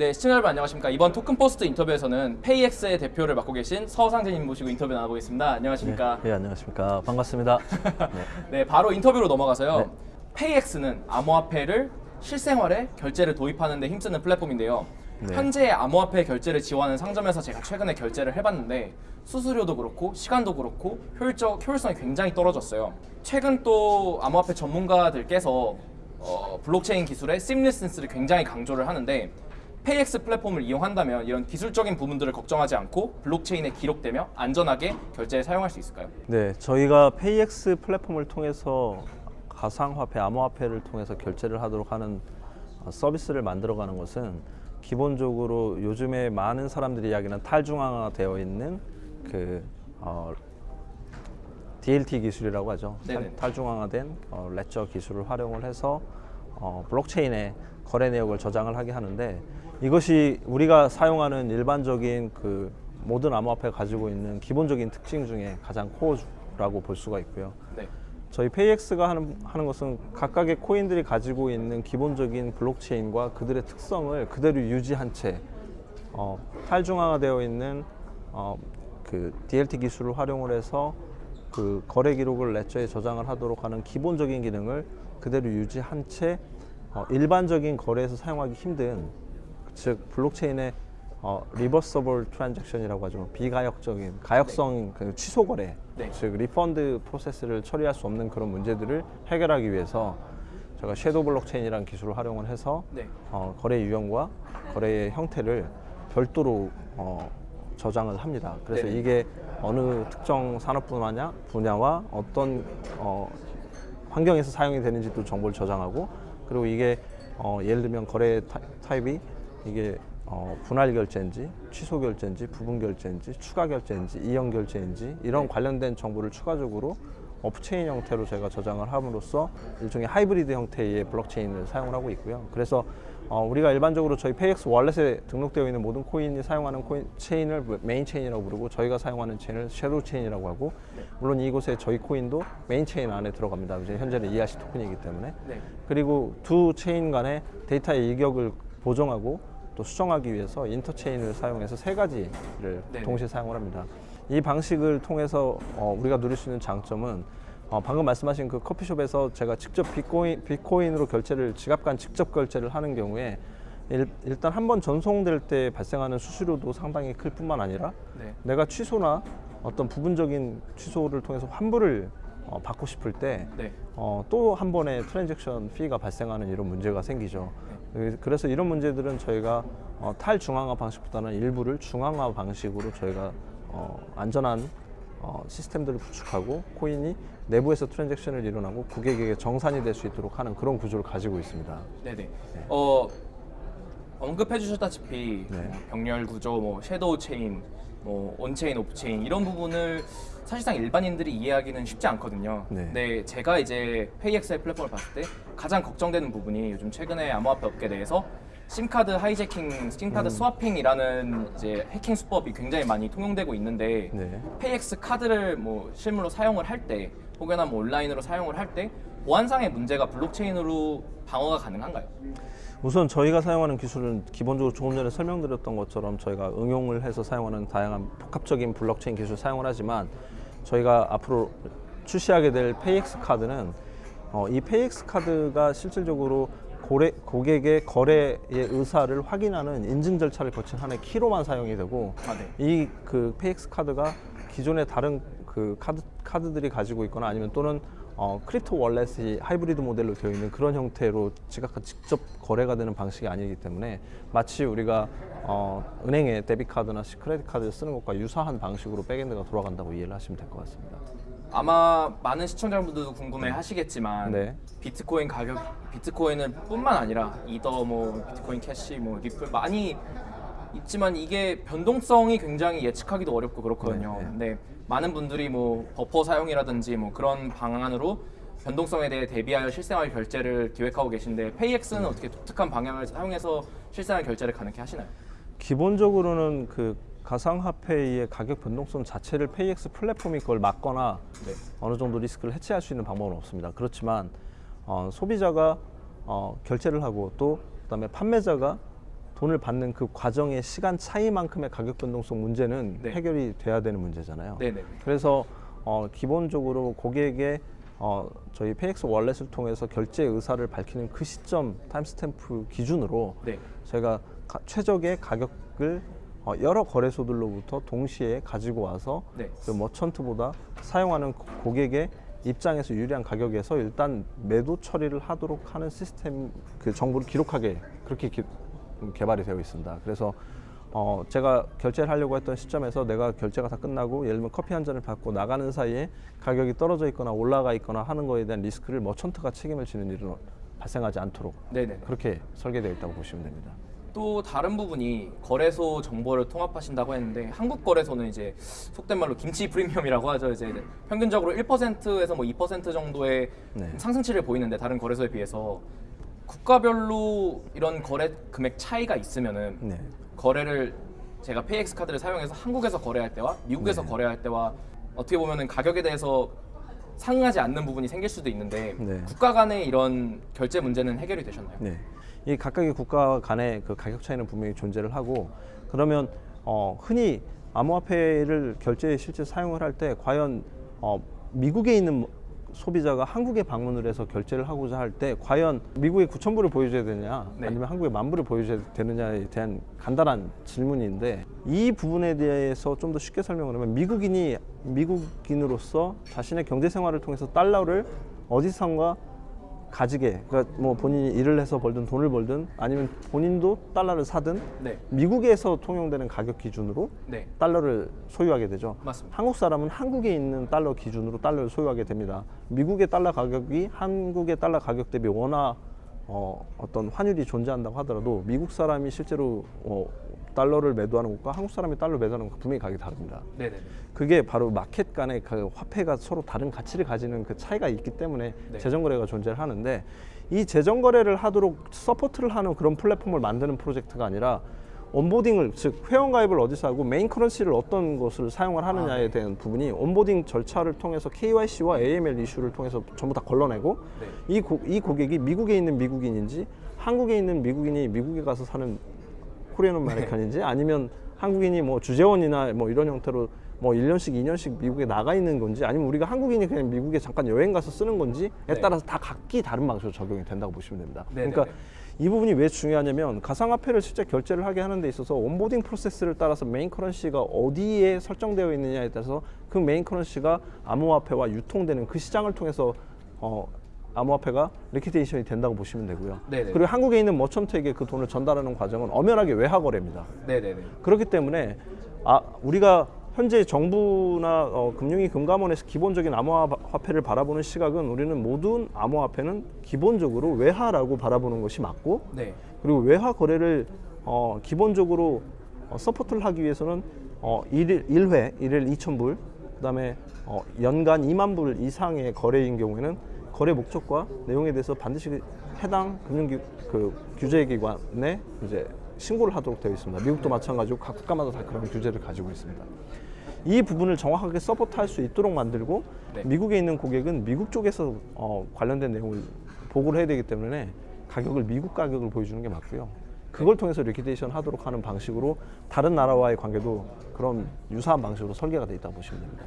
네, 시청자 여러분 안녕하십니까. 이번 토큰 포스트 인터뷰에서는 페이엑스의 대표를 맡고 계신 서상진님 모시고 인터뷰 나눠보겠습니다. 안녕하십니까. 네, 안녕하십니까. 반갑습니다. 네. 네, 바로 인터뷰로 넘어가서요. 네. 페이엑스는 암호화폐를 실생활에 결제를 도입하는 데 힘쓰는 플랫폼인데요. 네. 현재 암호화폐 결제를 지원하는 상점에서 제가 최근에 결제를 해봤는데 수수료도 그렇고 시간도 그렇고 효율적 효율성이 굉장히 떨어졌어요. 최근 또 암호화폐 전문가들께서 어, 블록체인 기술의 seamlessness를 굉장히 강조를 하는데 페이엑스 플랫폼을 이용한다면 이런 기술적인 부분들을 걱정하지 않고 블록체인에 기록되며 안전하게 결제에 사용할 수 있을까요? 네, 저희가 페이엑스 플랫폼을 통해서 가상화폐, 암호화폐를 통해서 결제를 하도록 하는 어, 서비스를 만들어가는 것은 기본적으로 요즘에 많은 사람들이 이야기하는 탈중앙화 되어 있는 그 어, DLT 기술이라고 하죠. 네네. 탈, 탈중앙화된 어, 레저 기술을 활용을 해서 어, 블록체인에 거래 내역을 저장을 하게 하는데 이것이 우리가 사용하는 일반적인 그 모든 암호화폐가 가지고 있는 기본적인 특징 중에 가장 core라고 볼 수가 있고요. 네. 저희 페이엑스가 하는, 하는 것은 각각의 코인들이 가지고 있는 기본적인 블록체인과 그들의 특성을 그대로 유지한 채 어, 탈중앙화되어 있는 어, 그 DLT 기술을 활용을 해서 그 거래 기록을 레저에 저장을 하도록 하는 기본적인 기능을 그대로 유지한 채 어, 일반적인 거래에서 사용하기 힘든 즉 블록체인의 어, reversible transaction이라고 하죠 비가역적인 가역성 그 취소 거래 네. 즉 refund process를 처리할 수 없는 그런 문제들을 해결하기 위해서 제가 shadow 블록체인이라는 기술을 활용을 해서 네. 어, 거래 유형과 거래의 형태를 별도로 어, 저장을 합니다. 그래서 네네. 이게 어느 특정 산업 분야 분야와 어떤 어, 환경에서 사용이 되는지도 정보를 저장하고 그리고 이게 어, 예를 들면 거래 타, 타입이 이게 어, 분할 결제인지 취소 결제인지 부분 결제인지 추가 결제인지 이연 결제인지 이런 네. 관련된 정보를 추가적으로 off-chain 형태로 제가 저장을 함으로써 일종의 하이브리드 형태의 블록체인을 사용을 하고 있고요. 그래서 어, 우리가 일반적으로 저희 PayX wallet에 등록되어 있는 모든 코인이 사용하는 코인 체인을 main chain이라고 부르고 저희가 사용하는 체인을 shadow chain이라고 하고 물론 이곳에 저희 코인도 main chain 안에 들어갑니다. 이제 현재는 ERC 토큰이기 때문에 네. 그리고 두 체인 간의 데이터의 이격을 보정하고 또 수정하기 위해서 interchain을 사용해서 세 가지를 네네. 동시에 사용을 합니다. 이 방식을 통해서 어, 우리가 누릴 수 있는 장점은 어, 방금 말씀하신 그 커피숍에서 제가 직접 비트코인, 비트코인으로 결제를 지갑 간 직접 결제를 하는 경우에 일, 일단 한 번 전송될 때 발생하는 수수료도 상당히 클 뿐만 아니라 네. 내가 취소나 어떤 부분적인 취소를 통해서 환불을 어, 받고 싶을 때 네. 어, 또 한 번의 트랜잭션 피가 발생하는 이런 문제가 생기죠. 그- 그래서 이런 문제들은 저희가 어, 탈중앙화 방식보다는 일부를 중앙화 방식으로 저희가 어, 안전한 어, 시스템들을 구축하고 코인이 내부에서 transaction을 일어나고 고객에게 정산이 될 수 있도록 하는 그런 구조를 가지고 있습니다. 네네. 어 언급해 주셨다시피 네. 뭐 병렬 구조, 뭐 shadow chain, 뭐 on-chain, off-chain 이런 부분을 사실상 일반인들이 이해하기는 쉽지 않거든요. 네. 근데 제가 이제 PayX의 플랫폼을 봤을 때 가장 걱정되는 부분이 요즘 최근에 암호화폐 업계 내에서 SIM card hijacking, SIM card 음. swapping이라는 이제 해킹 수법이 굉장히 많이 통용되고 있는데 네. PayX 카드를 뭐 실물로 사용을 할 때 혹여나 뭐 온라인으로 사용을 할 때 보안상의 문제가 블록체인으로 방어가 가능한가요? 우선 저희가 사용하는 기술은 기본적으로 조금 전에 설명드렸던 것처럼 저희가 응용을 해서 사용하는 다양한 복합적인 블록체인 기술을 사용을 하지만 저희가 앞으로 출시하게 될 PayX 카드는 어, 이 PayX 카드가 실질적으로 고래, 고객의 거래의 의사를 확인하는 인증 절차를 거친 하나의 키로만 사용이 되고 아, 네. 이 그 PayX 카드가 기존의 다른 그 카드 카드들이 가지고 있거나 아니면 또는 어, crypto wallet이 하이브리드 모델로 되어 있는 그런 형태로 지갑과 직접 거래가 되는 방식이 아니기 때문에 마치 우리가 어, 은행의 debit card나 credit card를 쓰는 것과 유사한 방식으로 backend가 돌아간다고 이해를 하시면 될 것 같습니다. 아마 많은 시청자분들도 궁금해 하시겠지만 네. 비트코인 가격 비트코인을 뿐만 아니라 이더 뭐 비트코인 캐시 뭐 리플 많이 있지만 이게 변동성이 굉장히 예측하기도 어렵고 그렇거든요. 네, 네. 근데 많은 분들이 뭐 버퍼 사용이라든지 뭐 그런 방안으로 변동성에 대해 대비하여 실생활 결제를 기획하고 계신데 PayX는 어떻게 독특한 방향을 사용해서 실생활 결제를 가능케 하시나요? 기본적으로는 그 가상화폐의 가격 변동성 자체를 PayX 플랫폼이 그걸 막거나 네. 어느 정도 리스크를 해체할 수 있는 방법은 없습니다. 그렇지만 어, 소비자가 어, 결제를 하고 또 그다음에 판매자가 돈을 받는 그 과정의 시간 차이만큼의 가격 변동성 문제는 네. 해결이 돼야 되는 문제잖아요. 네네. 그래서 어, 기본적으로 고객에게 어, 저희 PayX wallet을 통해서 결제 의사를 밝히는 그 시점 timestamp 기준으로 네. 제가 가- 최적의 가격을 어, 여러 거래소들로부터 동시에 가지고 와서 네. 그 머천트보다 사용하는 고- 고객의 입장에서 유리한 가격에서 일단 매도 처리를 하도록 하는 시스템 그 정보를 기록하게 그렇게 기- 음, 개발이 되어 있습니다. 그래서 어, 제가 결제를 하려고 했던 시점에서 내가 결제가 다 끝나고 예를 들면 커피 한 잔을 받고 나가는 사이에 가격이 떨어져 있거나 올라가 있거나 하는 거에 대한 리스크를 머천트가 책임을 지는 일은 발생하지 않도록 네네. 그렇게 설계되어 있다고 보시면 됩니다. 또 다른 부분이 거래소 정보를 통합하신다고 했는데 한국 거래소는 이제 속된 말로 김치 프리미엄이라고 하죠. 이제 평균적으로 1%에서 뭐 2% 정도의 네. 상승치를 보이는데 다른 거래소에 비해서 국가별로 이런 거래 금액 차이가 있으면은 네. 거래를 제가 PayX 카드를 사용해서 한국에서 거래할 때와 미국에서 네. 거래할 때와 어떻게 보면은 가격에 대해서 상응하지 않는 부분이 생길 수도 있는데 네. 국가 간의 이런 결제 문제는 해결이 되셨나요? 네. 이 각각의 국가 간의 그 가격 차이는 분명히 존재를 하고 그러면 어, 흔히 암호화폐를 결제에 실제 사용을 할 때 과연 어, 미국에 있는 소비자가 한국에 방문을 해서 결제를 하고자 할 때 과연 미국에 9천 불을 보여줘야 되냐 네. 아니면 한국에 만 불을 보여줘야 되느냐에 대한 간단한 질문인데 이 부분에 대해서 좀 더 쉽게 설명을 하면 미국인이 미국인으로서 자신의 경제 생활을 통해서 달러를 어디선가 가지게 그러니까 뭐 본인이 일을 해서 벌든 돈을 벌든 아니면 본인도 달러를 사든 네. 미국에서 통용되는 가격 기준으로 네. 달러를 소유하게 되죠. 맞습니다. 한국 사람은 한국에 있는 달러 기준으로 달러를 소유하게 됩니다. 미국의 달러 가격이 한국의 달러 가격 대비 워낙 어, 어떤 환율이 존재한다고 하더라도 미국 사람이 실제로 어, 달러를 매도하는 것과 한국 사람이 달러 매도하는 것과 분명히 가격이 다릅니다. 네네. 그게 바로 마켓 간의 그 화폐가 서로 다른 가치를 가지는 그 차이가 있기 때문에 네. 재정 거래가 존재를 하는데 이 재정 거래를 하도록 support를 하는 그런 플랫폼을 만드는 프로젝트가 아니라 onboarding을 즉 회원 가입을 어디서 하고 main currency를 어떤 것을 사용을 하느냐에 아, 네. 대한 부분이 onboarding 절차를 통해서 KYC와 AML 이슈를 통해서 전부 다 걸러내고 네. 이, 고, 이 고객이 미국에 있는 미국인인지 한국에 있는 미국인이 미국에 가서 사는 Korean American인지 아니면 한국인이 뭐 주재원이나 뭐 이런 형태로 뭐 1년씩 2년씩 미국에 나가 있는 건지 아니면 우리가 한국인이 그냥 미국에 잠깐 여행 가서 쓰는 건지에 네. 따라서 다 각기 다른 방식으로 적용이 된다고 보시면 됩니다. 네네네. 그러니까 이 부분이 왜 중요하냐면 가상화폐를 실제 결제를 하게 하는 데 있어서 onboarding process를 따라서 main currency가 어디에 설정되어 있느냐에 따라서 그 main currency가 암호화폐와 유통되는 그 시장을 통해서 어, 암호화폐가 liquidation이 된다고 보시면 되고요. 네네. 그리고 한국에 있는 merchant에게 그 돈을 전달하는 과정은 엄연하게 외화 거래입니다. 네네네. 그렇기 때문에 아 우리가 현재 정부나 어, 금융위 금감원에서 기본적인 암호화폐를 바라보는 시각은 우리는 모든 암호화폐는 기본적으로 외화라고 바라보는 것이 맞고 네. 그리고 외화 거래를 어, 기본적으로 어, support를 하기 위해서는 어, 일일 1회 일일 2천 불 그다음에 어, 연간 2만 불 이상의 거래인 경우에는 거래 목적과 내용에 대해서 반드시 해당 금융 기, 그 규제 기관에 이제 신고를 하도록 되어 있습니다. 미국도 마찬가지고 각 국가마다 다 그런 규제를 가지고 있습니다. 이 부분을 정확하게 support할 수 있도록 만들고 네. 미국에 있는 고객은 미국 쪽에서 어, 관련된 내용을 보고를 해야 되기 때문에 가격을 미국 가격을 보여주는 게 맞고요. 그걸 통해서 liquidation 하도록 하는 방식으로 다른 나라와의 관계도 그런 유사한 방식으로 설계가 돼 있다고 보시면 됩니다.